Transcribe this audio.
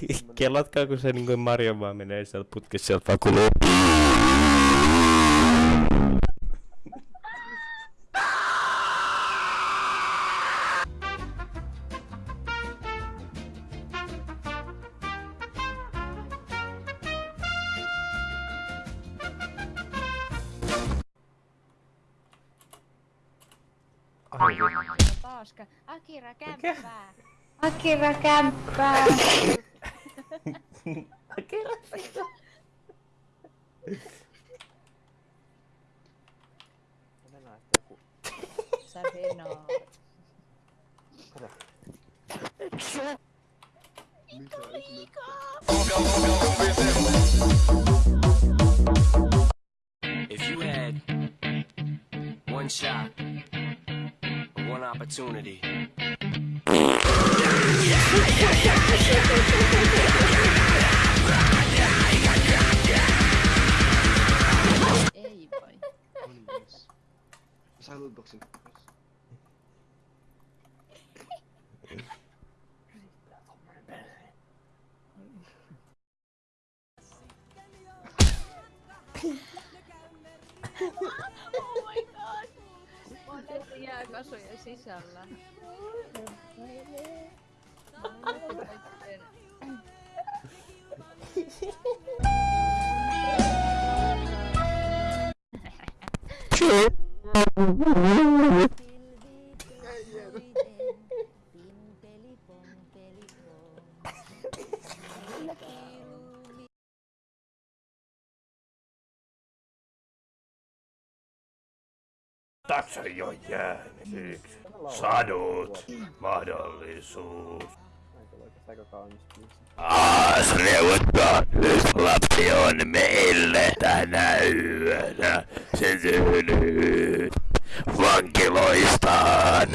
Kelatkaa, kun se niinku Mario vaan menee sieltä putkessa sieltä vaan kuluu. Akira kämppää. Akira kämppää. I cannot say that. Savena. Kada. Mika, Mika. If you had one shot, one opportunity. Saan lootbox yun? oh my god! Otettiin? Sure. Tässä jo jäänyt. Sadut. Mahdollisuus. Aas neuvottaa, lapsi on meille tänä yönä. Se synnyt vankiloistaan.